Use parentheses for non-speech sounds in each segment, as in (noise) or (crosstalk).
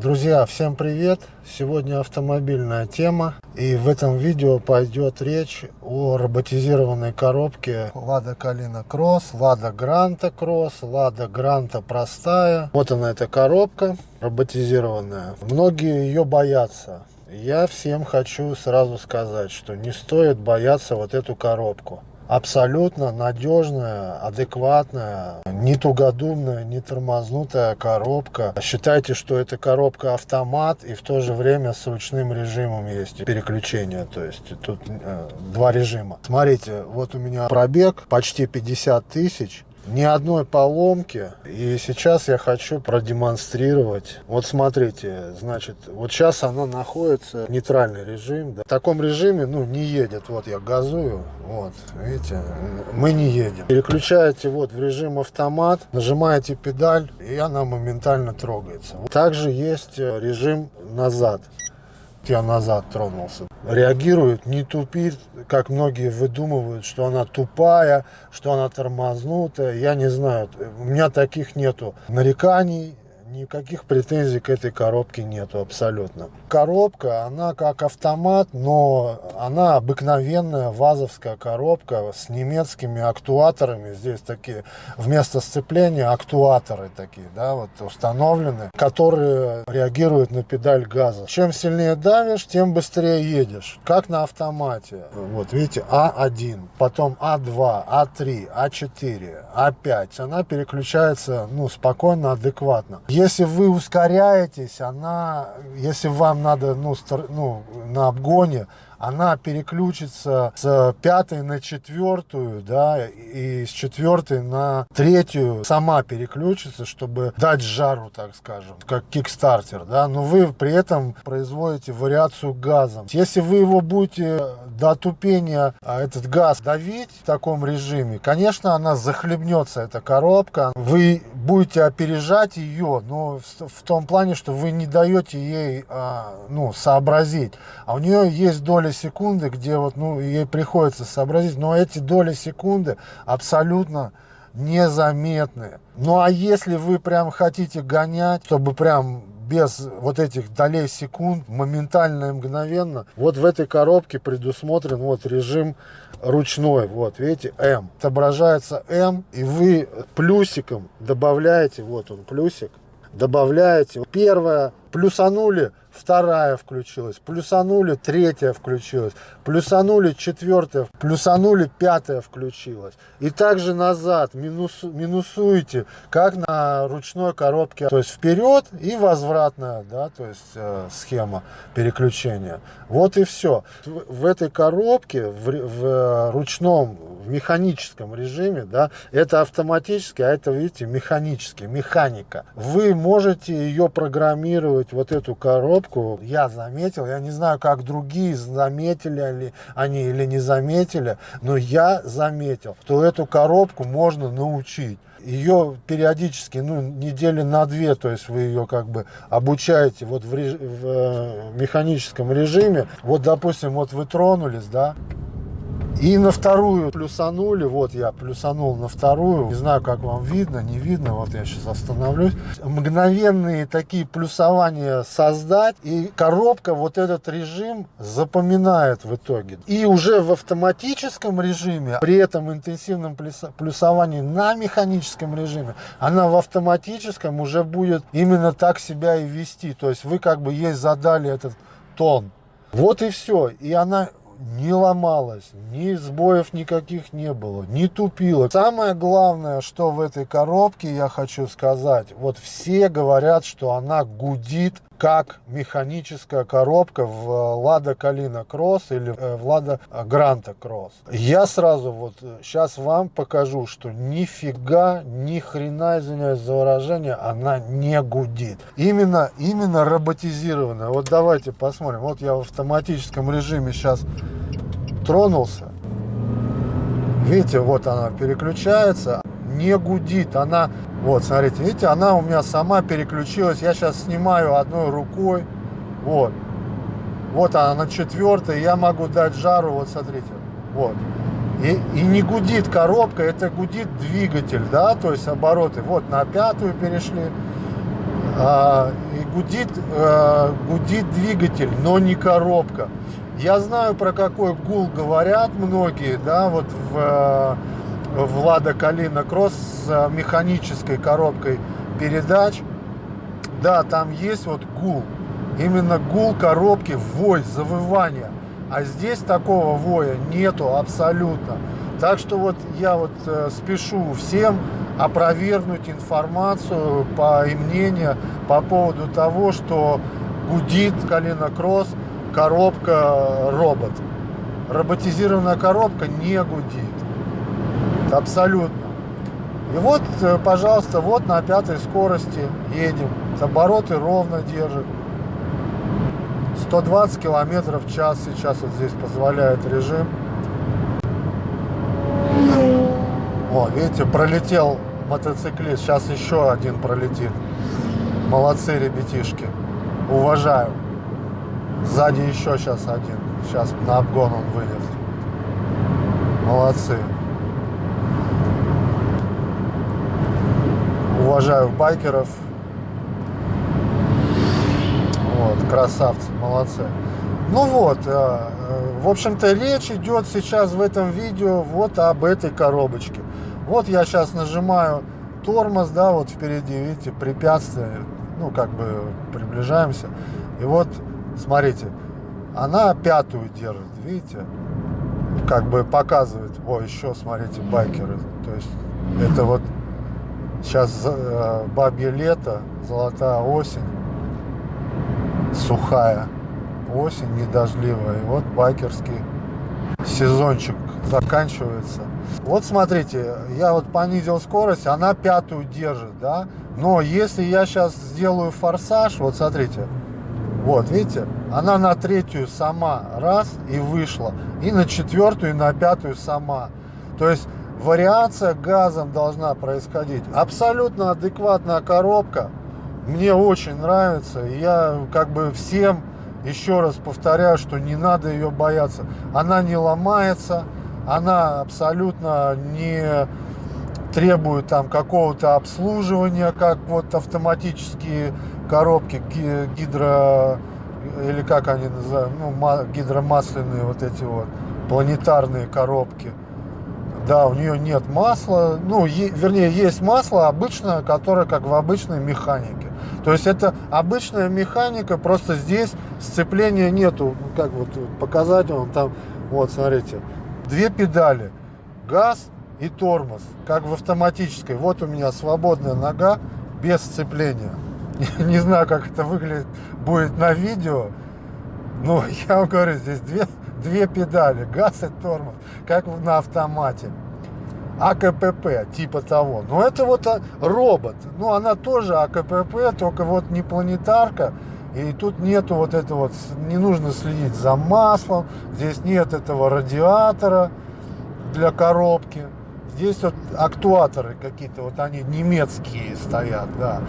Друзья, всем привет! Сегодня автомобильная тема. И в этом видео пойдет речь о роботизированной коробке Lada Kalina Cross, Lada Granta Cross, Lada Granta простая. Вот она эта коробка роботизированная. Многие ее боятся. Я всем хочу сразу сказать, что не стоит бояться вот эту коробку абсолютно надежная, адекватная, не тугодумная, не тормознутая коробка. Считайте, что это коробка автомат и в то же время с ручным режимом есть переключение. То есть тут э, два режима. Смотрите, вот у меня пробег почти 50 тысяч ни одной поломки. И сейчас я хочу продемонстрировать. Вот смотрите, значит, вот сейчас она находится нейтральный режим. Да. В таком режиме, ну, не едет. Вот я газую, вот, видите, мы не едем. Переключаете вот в режим автомат, нажимаете педаль, и она моментально трогается. Также есть э, режим назад я назад тронулся. Реагирует, не тупит, как многие выдумывают, что она тупая, что она тормознутая. Я не знаю, у меня таких нету нареканий, Никаких претензий к этой коробке нету абсолютно. Коробка, она как автомат, но она обыкновенная вазовская коробка с немецкими актуаторами. Здесь такие вместо сцепления актуаторы такие, да, вот установлены, которые реагируют на педаль газа. Чем сильнее давишь, тем быстрее едешь. Как на автомате. Вот видите, А1, потом А2, А3, А4, А5. Она переключается, ну, спокойно, адекватно. Если вы ускоряетесь, она, если вам надо ну, стар, ну, на обгоне, она переключится с пятой на четвертую, да, и с четвертой на третью сама переключится, чтобы дать жару, так скажем, как кикстартер, да, но вы при этом производите вариацию газом. Если вы его будете до тупения а, этот газ давить в таком режиме, конечно, она захлебнется, эта коробка, вы будете опережать ее, но в, том плане, что вы не даете ей, а, ну, сообразить, а у нее есть доля секунды, где вот, ну, ей приходится сообразить, но эти доли секунды абсолютно незаметны. Ну а если вы прям хотите гонять, чтобы прям без вот этих долей секунд, моментально и мгновенно, вот в этой коробке предусмотрен вот режим ручной, вот видите, М. Отображается М, и вы плюсиком добавляете, вот он плюсик, добавляете. Первое, плюсанули, вторая включилась, плюсанули, третья включилась, плюсанули, четвертая, плюсанули, пятая включилась. И также назад минус, минусуете, как на ручной коробке, то есть вперед и возвратная, да, то есть э, схема переключения. Вот и все. В, в этой коробке, в, в ручном, в механическом режиме, да, это автоматически, а это, видите, механически, механика. Вы можете ее программировать, вот эту коробку, коробку я заметил, я не знаю, как другие заметили ли они или не заметили, но я заметил, что эту коробку можно научить. Ее периодически, ну, недели на две, то есть вы ее как бы обучаете вот в, реж... в э, механическом режиме. Вот, допустим, вот вы тронулись, да, и на вторую плюсанули, вот я плюсанул на вторую, не знаю, как вам видно, не видно, вот я сейчас остановлюсь. Мгновенные такие плюсования создать, и коробка вот этот режим запоминает в итоге. И уже в автоматическом режиме, при этом интенсивном плюсовании на механическом режиме, она в автоматическом уже будет именно так себя и вести. То есть вы как бы ей задали этот тон. Вот и все. И она не ломалась, ни сбоев никаких не было, не тупила. Самое главное, что в этой коробке, я хочу сказать, вот все говорят, что она гудит как механическая коробка в Lada Kalina Cross или э, в Lada Granta Cross. Я сразу вот сейчас э, вам покажу, что нифига, ни хрена, извиняюсь за выражение, она не гудит. Именно, именно роботизированная. Вот давайте посмотрим. Вот я в автоматическом режиме сейчас тронулся. Видите, вот она переключается, не гудит. Она, вот, смотрите, видите, она у меня сама переключилась. Я сейчас снимаю одной рукой. Вот. Вот она на четвертой, я могу дать жару, вот смотрите. Вот. И, и не гудит коробка, это гудит двигатель, да, то есть обороты. Вот на пятую перешли, А, и гудит, а, гудит двигатель, но не коробка. Я знаю, про какой гул говорят многие, да, вот в, в Лада Калина Кросс с механической коробкой передач. Да, там есть вот гул. Именно гул коробки, вой, завывание. А здесь такого воя нету абсолютно. Так что вот я вот э, спешу всем опровергнуть информацию по, и мнение по поводу того, что гудит Калина Кросс коробка робот. Роботизированная коробка не гудит. Абсолютно. И вот, э, пожалуйста, вот на пятой скорости едем. Обороты ровно держит. 120 километров в час сейчас вот здесь позволяет режим. О, видите, пролетел мотоциклист. Сейчас еще один пролетит. Молодцы, ребятишки. Уважаю. Сзади еще сейчас один. Сейчас на обгон он выйдет. Молодцы. Уважаю байкеров. Вот, красавцы, молодцы. Ну вот, э, э, в общем-то, речь идет сейчас в этом видео вот об этой коробочке. Вот я сейчас нажимаю тормоз, да, вот впереди, видите, препятствие, ну, как бы приближаемся. И вот, смотрите, она пятую держит, видите, как бы показывает, о, еще, смотрите, байкеры. То есть, это вот сейчас э, бабье лето, золотая осень, сухая осень, недождливая. И вот байкерский сезончик заканчивается. Вот смотрите, я вот понизил скорость, она пятую держит, да. Но если я сейчас сделаю форсаж, вот смотрите, вот, видите, она на третью сама раз и вышла, и на четвертую, и на пятую сама. То есть вариация газом должна происходить. Абсолютно адекватная коробка, мне очень нравится. Я как бы всем еще раз повторяю, что не надо ее бояться. Она не ломается, она абсолютно не требует там какого-то обслуживания, как вот автоматические коробки гидро или как они называют, ну, гидромасляные вот эти вот планетарные коробки. Да, у нее нет масла, ну, е, вернее, есть масло обычное, которое как в обычной механике. То есть это обычная механика, просто здесь сцепления нету, как вот показать вам там, вот смотрите, две педали, газ и тормоз, как в автоматической. Вот у меня свободная нога без сцепления. (laughs) Не знаю, как это выглядит будет на видео. Но (laughs) я вам говорю, здесь две, две педали, газ и тормоз, как на автомате. АКПП, типа того. Но это вот а, робот. Ну, она тоже АКПП, только вот не планетарка. И тут нету вот этого вот, не нужно следить за маслом. Здесь нет этого радиатора для коробки. Здесь вот актуаторы какие-то, вот они немецкие стоят, да.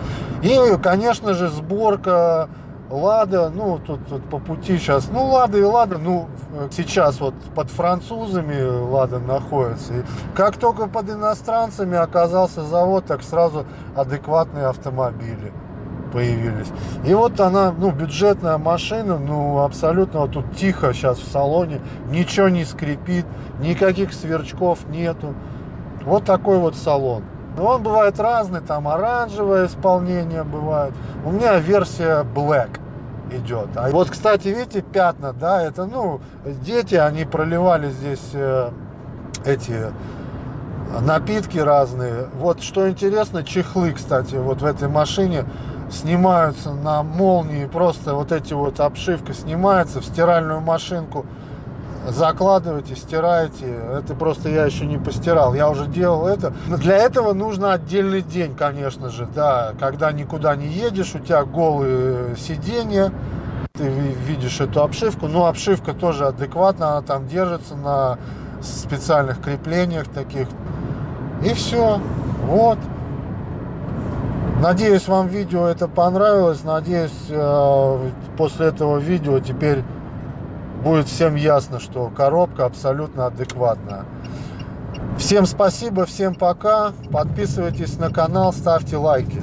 И, конечно же, сборка Лада, ну, тут, тут по пути сейчас, ну, Лада и Лада, ну, сейчас вот под французами Лада находится. И как только под иностранцами оказался завод, так сразу адекватные автомобили появились. И вот она, ну, бюджетная машина, ну, абсолютно вот тут тихо сейчас в салоне, ничего не скрипит, никаких сверчков нету. Вот такой вот салон. Он бывает разный, там оранжевое исполнение бывает. У меня версия Black идет. А вот, кстати, видите, пятна, да, это, ну, дети, они проливали здесь э, эти напитки разные. Вот, что интересно, чехлы, кстати, вот в этой машине снимаются на молнии, просто вот эти вот обшивка снимается в стиральную машинку закладываете, стираете. Это просто я еще не постирал. Я уже делал это. Но для этого нужно отдельный день, конечно же. Да, когда никуда не едешь, у тебя голые сиденья, ты видишь эту обшивку. Но обшивка тоже адекватна, она там держится на специальных креплениях таких. И все. Вот. Надеюсь, вам видео это понравилось. Надеюсь, э, после этого видео теперь будет всем ясно, что коробка абсолютно адекватная. Всем спасибо, всем пока. Подписывайтесь на канал, ставьте лайки.